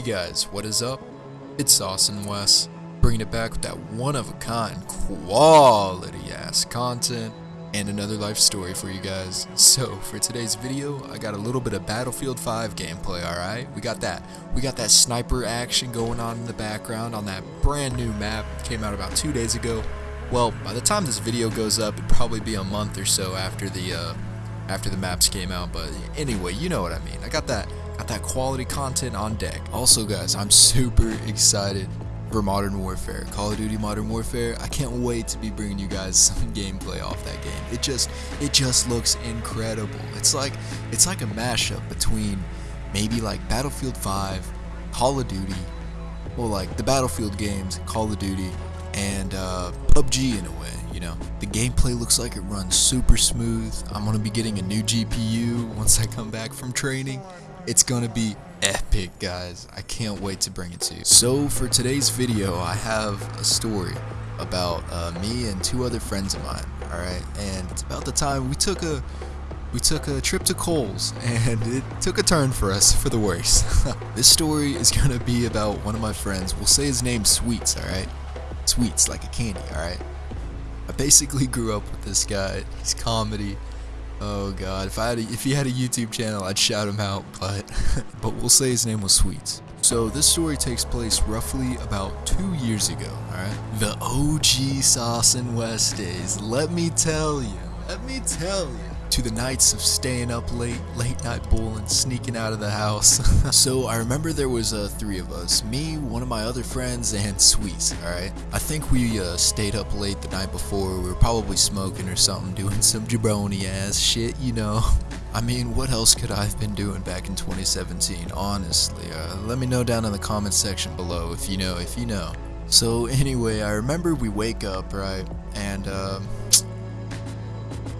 guys, what is up? It's Austin and Wes, bringing it back with that one-of-a-kind, quality-ass content and another life story for you guys. So, for today's video, I got a little bit of Battlefield 5 gameplay, alright? We got that. We got that sniper action going on in the background on that brand new map. Came out about two days ago. Well, by the time this video goes up, it'd probably be a month or so after the, uh, after the maps came out, but anyway, you know what I mean. I got that got that quality content on deck. Also guys, I'm super excited for Modern Warfare. Call of Duty Modern Warfare. I can't wait to be bringing you guys some gameplay off that game. It just it just looks incredible. It's like it's like a mashup between maybe like Battlefield 5, Call of Duty, well like the Battlefield games, Call of Duty, and uh, PUBG in a way you know. The gameplay looks like it runs super smooth. I'm going to be getting a new GPU once I come back from training. It's to be epic, guys. I can't wait to bring it to you. So for today's video, I have a story about uh, me and two other friends of mine, alright? And it's about the time we took a we took a trip to Kohl's and it took a turn for us for the worse. this story is gonna be about one of my friends. We'll say his name Sweets, alright? Sweets, like a candy, alright? I basically grew up with this guy. He's comedy. Oh god, if I had a, if he had a YouTube channel, I'd shout him out, but but we'll say his name was Sweets. So this story takes place roughly about two years ago, alright? The OG Sauce and Wes days, let me tell you, let me tell you to the nights of staying up late, late night bowling, sneaking out of the house. so I remember there was uh, three of us, me, one of my other friends, and Sweets, alright? I think we uh, stayed up late the night before, we were probably smoking or something, doing some jabroni ass shit, you know? I mean, what else could I have been doing back in 2017, honestly? Uh, let me know down in the comment section below if you know, if you know. So anyway, I remember we wake up, right, and um,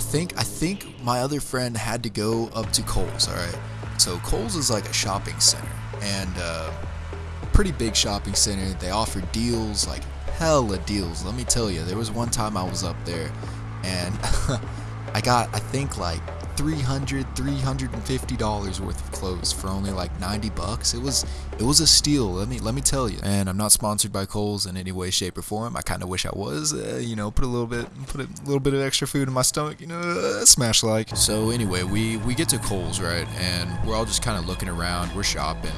think I think my other friend had to go up to Kohl's. All right, so Kohl's is like a shopping center and uh, pretty big shopping center. They offer deals like hella deals. Let me tell you, there was one time I was up there and I got I think like 300 350 dollars worth of clothes for only like 90 bucks. It was it was a steal let me let me tell you. And i'm not sponsored by Kohl's in any way shape or form. I kind of wish i was uh, you know put a little bit put a little bit of extra food in my stomach you know uh, smash like so anyway we we get to Kohl's right and we're all just kind of looking around we're shopping.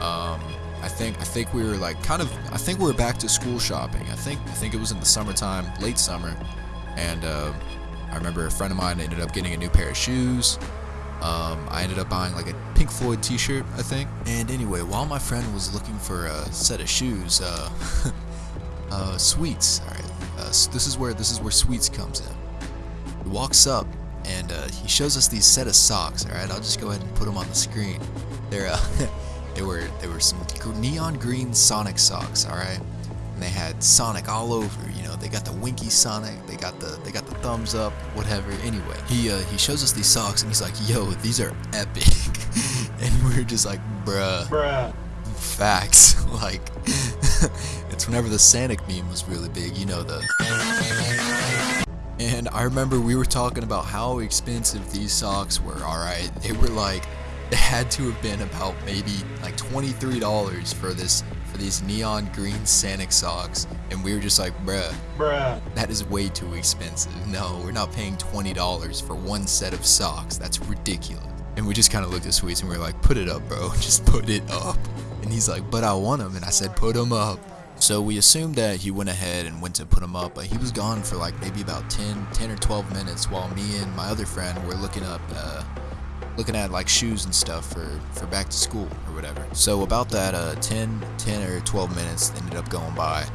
Um I think I think we were like kind of I think we were back to school shopping. I think I think it was in the summertime, late summer, and uh, I remember a friend of mine ended up getting a new pair of shoes. Um, I ended up buying like a Pink Floyd t-shirt, I think. And anyway, while my friend was looking for a set of shoes, uh, uh, Sweets, alright, uh, this is where, this is where Sweets comes in. He walks up and uh, he shows us these set of socks, alright, I'll just go ahead and put them on the screen. They're, uh, they were, they were some neon green Sonic socks, alright? And they had Sonic all over, you know, they got the winky Sonic, they got the they got the thumbs up, whatever. Anyway, he uh, he shows us these socks and he's like, "Yo, these are epic," and we're just like, "Bruh." Bruh. Facts. like, it's whenever the Sonic meme was really big, you know the. And I remember we were talking about how expensive these socks were. All right, they were like, it had to have been about maybe like twenty-three dollars for this these neon green Sonic socks, and we were just like, bruh, bruh, that is way too expensive. No, we're not paying $20 for one set of socks. That's ridiculous. And we just kind of looked at Sweets and we were like, put it up, bro. Just put it up. And he's like, but I want them. And I said, put them up. So we assumed that he went ahead and went to put them up, but he was gone for like maybe about 10, 10 or 12 minutes while me and my other friend were looking up uh, looking at like shoes and stuff for for back to school or whatever. So about that uh 10 10 or 12 minutes ended up going by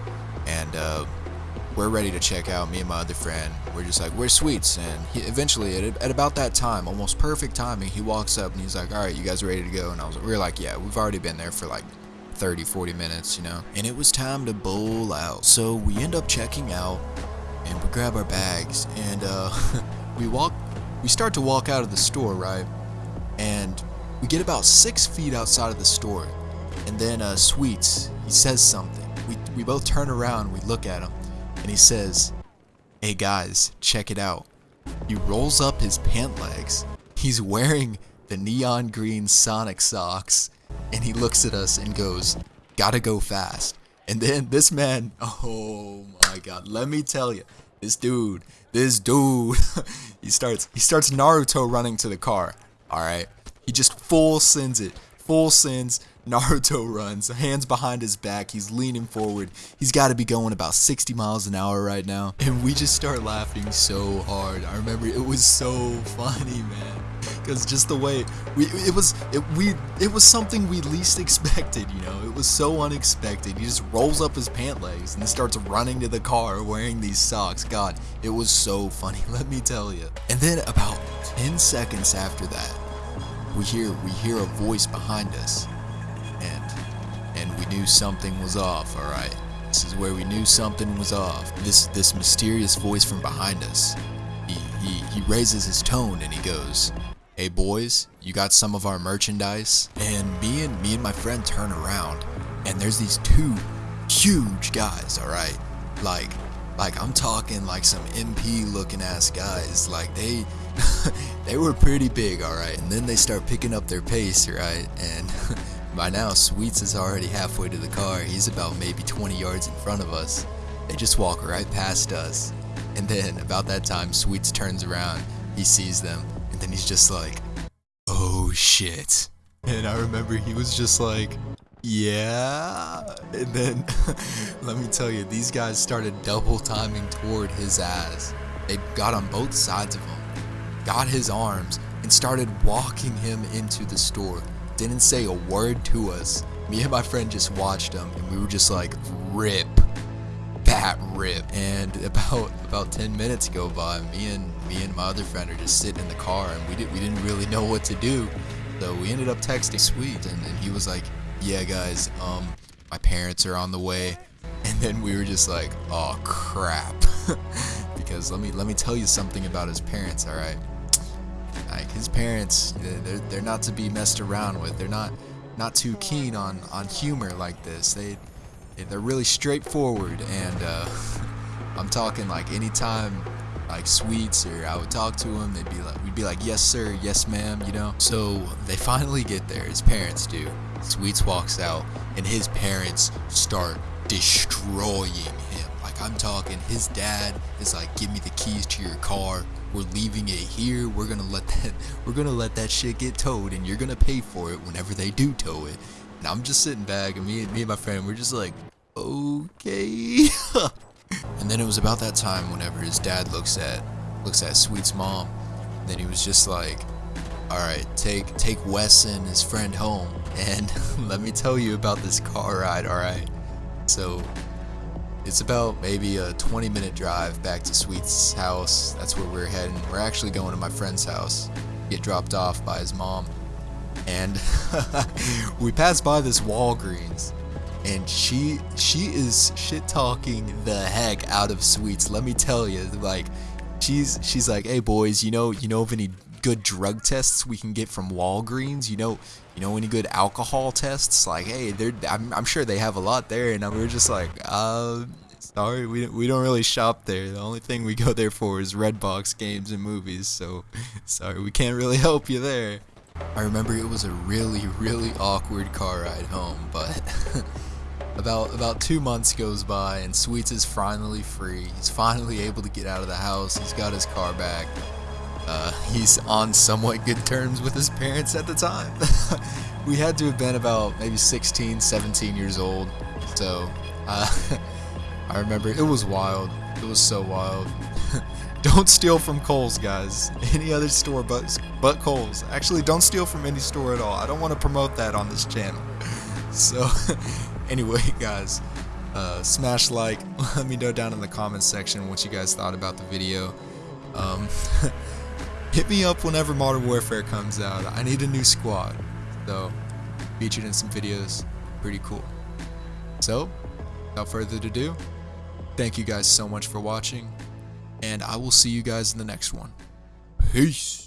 and uh we're ready to check out me and my other friend. We're just like where's sweets. And he, eventually at, at about that time almost perfect timing he walks up and he's like all right you guys ready to go? And i was we are like yeah we've already been there for like 30 40 minutes you know? And it was time to bowl out. So we end up checking out and we grab our bags and uh we walk we start to walk out of the store right we get about six feet outside of the store and then uh, Sweets he says something we, we both turn around we look at him and he says hey guys check it out he rolls up his pant legs he's wearing the neon green Sonic socks and he looks at us and goes, "Gotta go fast." And then this man, oh my god, let me tell you, this dude, this dude, he starts he starts Naruto running to the car. All right, he just full sends it, full sends. Naruto runs, hands behind his back, he's leaning forward. He's got to be going about 60 miles an hour right now. And we just start laughing so hard. I remember it was so funny, man. Cuz just the way we it was it we it was something we least expected, you know. It was so unexpected. He just rolls up his pant legs and starts running to the car wearing these socks. God, it was so funny, let me tell you. And then about 10 seconds after that, we hear we hear a voice behind us And and we knew something was off, alright? This is where we knew something was off. This this mysterious voice from behind us. He, he, he raises his tone and he goes, Hey boys, you got some of our merchandise? And me and me and my friend turn around and there's these two huge guys, alright? Like like I'm talking like some MP looking ass guys. Like they they were pretty big, alright? And then they start picking up their pace, right? And By now, Sweets is already halfway to the car. He's about maybe 20 yards in front of us. They just walk right past us. And then, about that time, Sweets turns around. He sees them. And then he's just like, oh shit. And I remember he was just like, yeah. And then, let me tell you, these guys started double timing toward his ass. They got on both sides of him, got his arms, and started walking him into the store didn't say a word to us. Me and my friend just watched him, and we were just like, rip, bat rip. And about about 10 minutes go by, me and me and my other friend are just sitting in the car, and we didn't we didn't really know what to do. So we ended up texting Sweet, and, and he was like, yeah guys, um, my parents are on the way. And then we were just like, oh crap. because let me let me tell you something about his parents, all right? Like his parents, they're, they're not to be messed around with. They're not not too keen on on humor like this. They they're really straightforward, and uh, I'm talking like anytime like sweets or I would talk to him, they'd be like, we'd be like, yes sir, yes ma'am, you know. So they finally get there. His parents do. Sweets walks out, and his parents start destroying him. Like I'm talking, his dad is like, give me the keys to your car. We're leaving it here. We're gonna let that we're gonna let that shit get towed and you're gonna pay for it whenever they do tow it. And i'm just sitting back and me, and me and my friend we're just like okay. And then it was about that time whenever his dad looks at looks at sweet's mom. And then he was just like all right take take wes and his friend home and let me tell you about this car ride all right so it's about maybe a 20 minute drive back to Sweet's house. That's where we're heading. We're actually going to my friend's house, get dropped off by his mom. And we pass by this Walgreens and she she is shit talking the heck out of Sweets. Let me tell you, like she's she's like, "Hey boys, you know, you know of any good drug tests we can get from Walgreens? You know, you know any good alcohol tests? Like, hey, they're I'm, I'm sure they have a lot there, and we were just like, uh, sorry, we we don't really shop there. The only thing we go there for is Redbox games and movies. So, sorry, we can't really help you there. I remember it was a really really awkward car ride home, but. About about two months goes by and Sweets is finally free. He's finally able to get out of the house. He's got his car back. Uh, he's on somewhat good terms with his parents at the time. we had to have been about maybe 16, 17 years old. So uh, I remember it was wild. It was so wild. don't steal from Kohl's, guys. Any other store but but Kohl's. Actually, don't steal from any store at all. I don't want to promote that on this channel. So, anyway, guys, uh, smash like. Let me know down in the comments section what you guys thought about the video. Um, hit me up whenever Modern Warfare comes out. I need a new squad. So, featured in some videos. Pretty cool. So, without further ado, thank you guys so much for watching. And I will see you guys in the next one. Peace.